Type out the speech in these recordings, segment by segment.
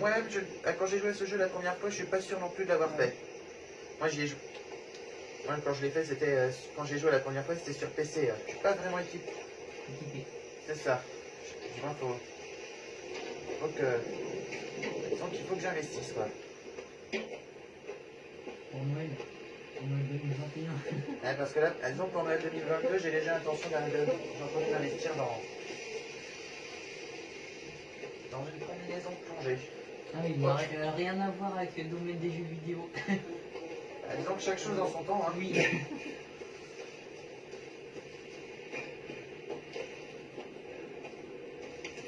Moi-même, je- euh, quand j'ai joué à ce jeu la première fois, je suis pas sûr non plus de l'avoir fait. Moi, j'y ai joué. Moi, quand je l'ai fait, c'était. euh, quand j'ai joué la première fois, c'était sur PC. euh. Je suis pas vraiment équipé. C'est ça. Je vois, faut. Faut que. Donc, il faut que j'investisse, quoi. Pour Noël. Pour Noël 2021. Ouais, parce que là, disons pour Noël 2022, j'ai déjà l'intention d'investir dans. dans une combinaison de plongée. Ah oui, bon, euh, rien à voir avec le domaine des jeux vidéo. Ah, disons que chaque chose en son temps, hein. Oui.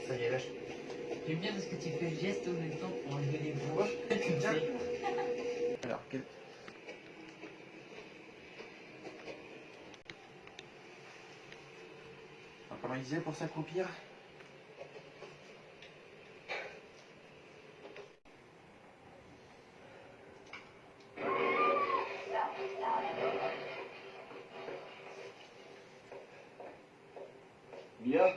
Ça y est, je... J'aime bien parce que tu fais le geste au même temps pour enlever les sais. Alors, quel... Alors, comment il disait pour s'accroupir? Yeah.